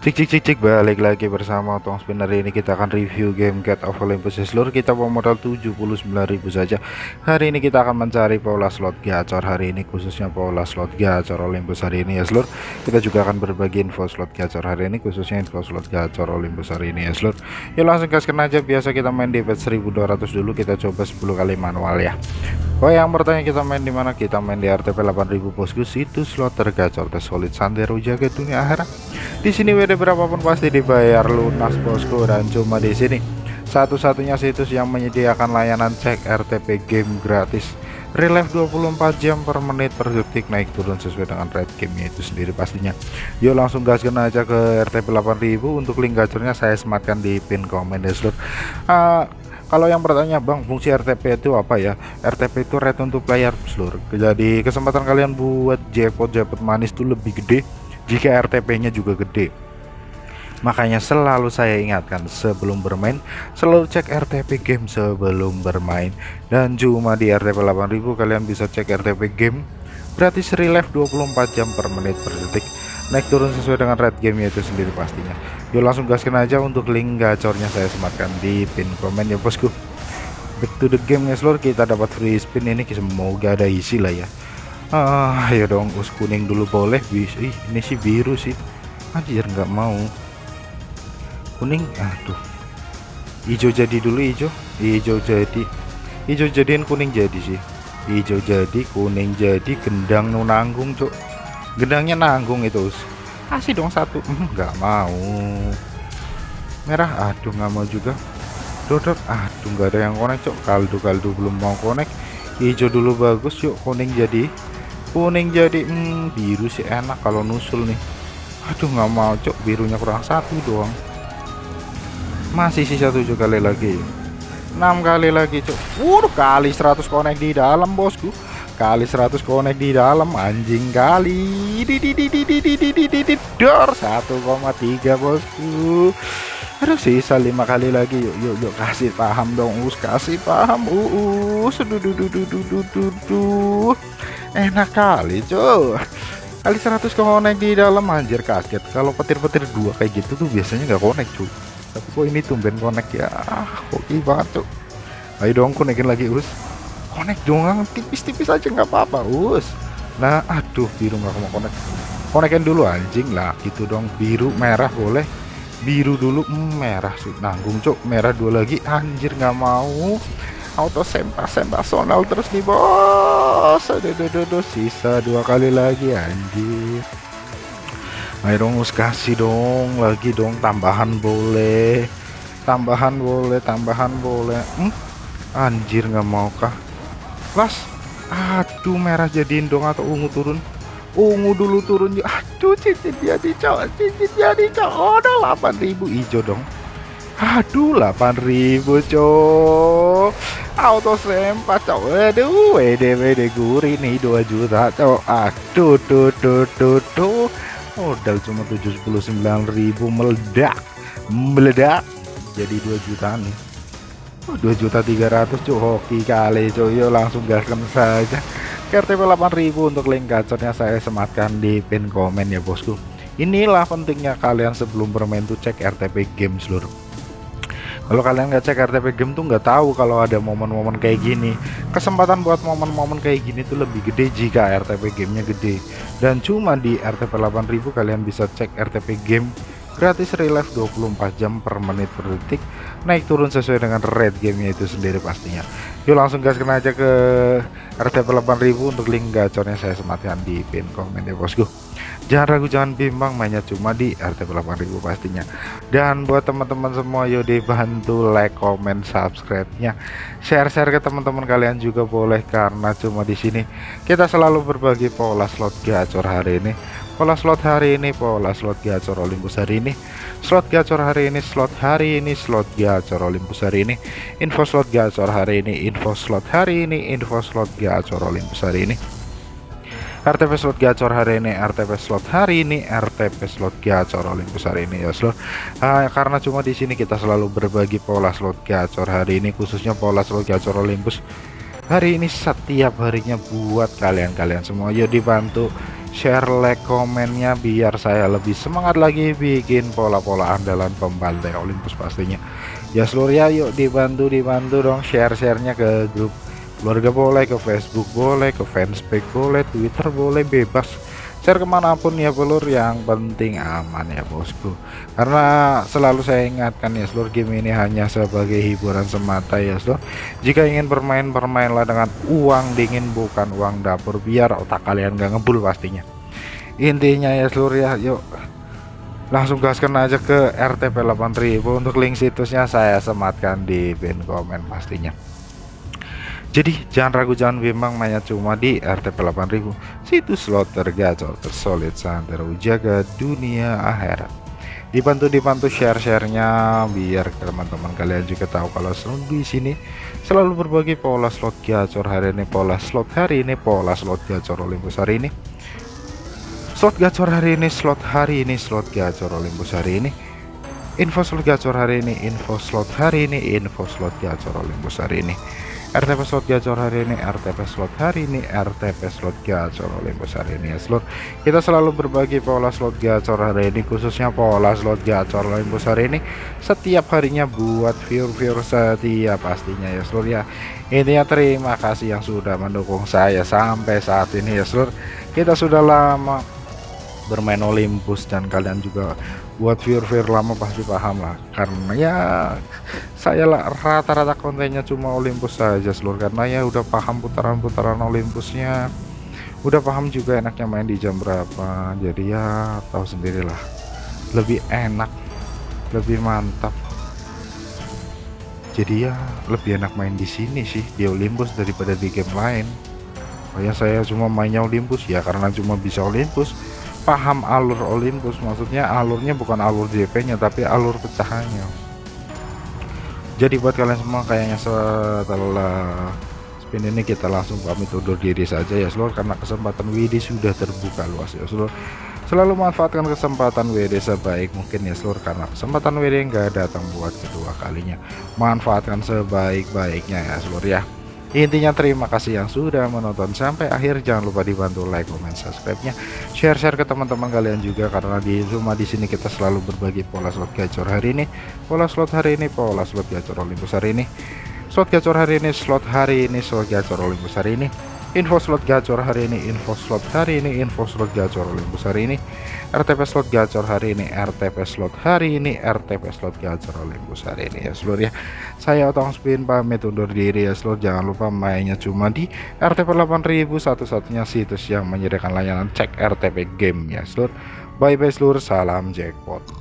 Cik cik cik cik balik lagi bersama Tong Spinner ini kita akan review game Cat of Olympus. Ya seluruh kita bawa modal 79.000 saja. Hari ini kita akan mencari pola slot gacor. Hari ini khususnya pola slot gacor Olympus hari ini ya seluruh. Kita juga akan berbagi info slot gacor hari ini khususnya info slot gacor Olympus hari ini ya seluruh. Yuk langsung gaskan aja. Biasa kita main di bet 1200 dulu. Kita coba 10 kali manual ya Oh yang bertanya kita main di mana? Kita main di RTP 8000 bosku situs slot tergacor tersolid santero jaga dunia akhirat. Di sini WD berapapun pasti dibayar lunas bosku dan cuma di sini. Satu-satunya situs yang menyediakan layanan cek RTP game gratis. Relief 24 jam per menit per detik naik turun sesuai dengan rate gamenya itu sendiri pastinya. Yuk langsung gaskan aja ke RTP 8000 untuk link gacornya saya sematkan di pin komen ya seluruh uh, kalau yang bertanya bang fungsi RTP itu apa ya? RTP itu rate untuk player seluruh jadi kesempatan kalian buat jackpot jackpot manis itu lebih gede jika RTP nya juga gede. Makanya selalu saya ingatkan sebelum bermain selalu cek RTP game sebelum bermain. Dan cuma di RTP 8000 kalian bisa cek RTP game gratis relief 24 jam per menit per detik naik turun sesuai dengan rate game itu sendiri pastinya. Yuk langsung gaskan aja untuk link gacornya saya sematkan di pin komen ya bosku. Back to the game ya seluruh kita dapat free spin ini semoga ada isi lah ya. Ah ya dong us kuning dulu boleh. Bis Ih, ini sih biru sih. Anjir nggak mau. Kuning? Aduh. Hijau jadi dulu hijau hijau jadi. Hijau jadiin kuning jadi sih. Hijau jadi kuning jadi gendang nunanggung cok gendangnya nanggung itu kasih dong satu. Hmm, nggak mau. Merah aduh nggak mau juga. Dodot aduh nggak ada yang konek cok. Kaldu kaldu belum mau konek hijau dulu bagus yuk kuning jadi. Kuning jadi hmm, biru sih enak kalau nusul nih. Aduh nggak mau cok. Birunya kurang satu doang. Masih sisa tujuh kali lagi. Enam kali lagi cok. Wuh, kali 100 konek di dalam bosku kali 100 konek di dalam anjing kali. Dor. 1,3 bosku. Aduh sisa lima kali lagi. Yuk yuk yuk kasih paham dong us. Kasih paham us. Enak kali cuy. Kali 100 konek di dalam anjir kaget. Kalau petir-petir dua kayak gitu tuh biasanya nggak konek cuy. Tapi kok ini tumben konek ya? Ah, Oke banget cuy. Ayo dong konekin lagi us connect dong tipis-tipis aja nggak apa-apa us. Nah aduh biru nggak mau connect. Konekin dulu anjing lah. Gitu dong biru merah boleh. Biru dulu hmm, merah sih. Nanggung cok merah dua lagi anjir nggak mau. Auto sempah sempah sonal terus nih bos. Aduh, aduh, aduh, sisa dua kali lagi anjir. Ayo dong us kasih dong lagi dong tambahan boleh. Tambahan boleh tambahan boleh. Hmm? anjir nggak mau kah Las aduh merah jadiin dong atau ungu turun? Ungu dulu turun aduh cincin jadi cowok cincin jadi cowok udah 8000 hijau dong. Aduh 8000 cowok auto sempat cowok aduh wede wede gurih nih 2 juta cowok aduh tuh tuh tuh tuh modal cuma 79.000 meledak meledak. Jadi 2 juta nih dua juta tiga ratus cuy hoki kali cuy yuk langsung gaskan saja. RTP 8000 untuk link gacornya saya sematkan di pin komen ya bosku. Inilah pentingnya kalian sebelum bermain tuh cek RTP game seluruh kalau kalian nggak cek RTP game tuh nggak tahu kalau ada momen-momen kayak gini. Kesempatan buat momen-momen kayak gini tuh lebih gede jika RTP gamenya gede. Dan cuma di RTP 8000 kalian bisa cek RTP game gratis relief 24 jam per menit per detik naik turun sesuai dengan rate gamenya itu sendiri pastinya. Yuk langsung gaskan aja ke RTP 8000 untuk link gacornya saya sematkan di pin komen ya bosku. Jangan ragu jangan bimbang mainnya cuma di RTP 8000 pastinya. Dan buat teman-teman semua yuk dibantu like comment subscribe nya share-share ke teman-teman kalian juga boleh karena cuma di sini kita selalu berbagi pola slot gacor hari ini pola slot hari ini pola slot gacor Olympus hari ini. Slot gacor hari ini slot hari ini slot gacor Olympus hari ini. Info slot gacor hari ini info slot hari ini info slot gacor Olympus hari ini. RTP slot gacor hari ini RTP slot hari ini RTP slot gacor Olympus hari ini ya slot. Uh, karena cuma di sini kita selalu berbagi pola slot gacor hari ini khususnya pola slot gacor Olympus. Hari ini setiap harinya buat kalian-kalian semua. Yuk dibantu share like komennya biar saya lebih semangat lagi bikin pola-pola andalan pembantai Olympus pastinya. Ya seluruh ya yuk dibantu dibantu dong share-sharenya ke grup keluarga boleh ke Facebook boleh ke fanspage boleh Twitter boleh bebas share ke mana pun ya pelur yang penting aman ya bosku. Karena selalu saya ingatkan ya seluruh game ini hanya sebagai hiburan semata ya seluruh jika ingin bermain bermainlah dengan uang dingin bukan uang dapur. Biar otak kalian gak ngebul pastinya. Intinya ya seluruh ya yuk. Langsung gaskan aja ke RTP 8000 untuk link situsnya saya sematkan di pin komen pastinya jadi jangan ragu jangan bimbang mainnya cuma di RTP 8000 situs slot tergacor tersolid santero jaga dunia akhirat. Dibantu dibantu share-sharenya biar teman-teman kalian juga tahu kalau selalu di sini selalu berbagi pola slot gacor hari ini, pola slot hari ini, pola slot gacor Olympus hari ini. Slot gacor hari ini, slot hari ini, slot gacor Olympus hari ini. Info slot gacor hari ini, info slot hari ini, info slot gacor Olympus hari ini. RTP slot gacor hari ini RTP slot hari ini RTP slot gacor Olympus hari ini. Ya slot kita selalu berbagi pola slot gacor hari ini khususnya pola slot gacor Olympus hari ini. Setiap harinya buat viewer-viewer setia pastinya ya slot ya. Intinya terima kasih yang sudah mendukung saya sampai saat ini ya slot. Kita sudah lama bermain Olympus dan kalian juga buat viewer-viewer lama pasti paham lah. Karena ya saya lah rata-rata kontennya cuma Olympus saja seluruh karena ya udah paham putaran-putaran Olympusnya. Udah paham juga enaknya main di jam berapa. Jadi ya tahu sendirilah lebih enak lebih mantap. Jadi ya lebih enak main di sini sih di Olympus daripada di game lain. Oh ya saya cuma mainnya Olympus. Ya karena cuma bisa Olympus paham alur Olympus maksudnya alurnya bukan alur JP nya tapi alur pecahannya. Jadi buat kalian semua kayaknya setelah spin ini kita langsung pamit undur diri saja ya seluruh karena kesempatan WD sudah terbuka luas ya seluruh selalu manfaatkan kesempatan WD sebaik mungkin ya seluruh karena kesempatan WD enggak datang buat kedua kalinya. Manfaatkan sebaik-baiknya ya seluruh ya Intinya terima kasih yang sudah menonton sampai akhir. Jangan lupa dibantu like, comment, subscribe-nya, share-share ke teman-teman kalian juga karena di rumah di sini kita selalu berbagi pola slot gacor hari ini, pola slot hari ini, pola slot gacor Olympus hari ini. Slot gacor hari ini, slot hari ini, slot gacor Olympus hari ini info slot gacor hari ini info slot hari ini info slot gacor Olympus hari ini. RTP slot gacor hari ini RTP slot hari ini RTP slot gacor Olympus hari ini. Ya seluruh ya. Saya otong spin pamit undur diri ya seluruh. Jangan lupa mainnya cuma di RTP 8000 satu-satunya situs yang menyediakan layanan cek RTP game ya seluruh. Bye bye seluruh. Salam jackpot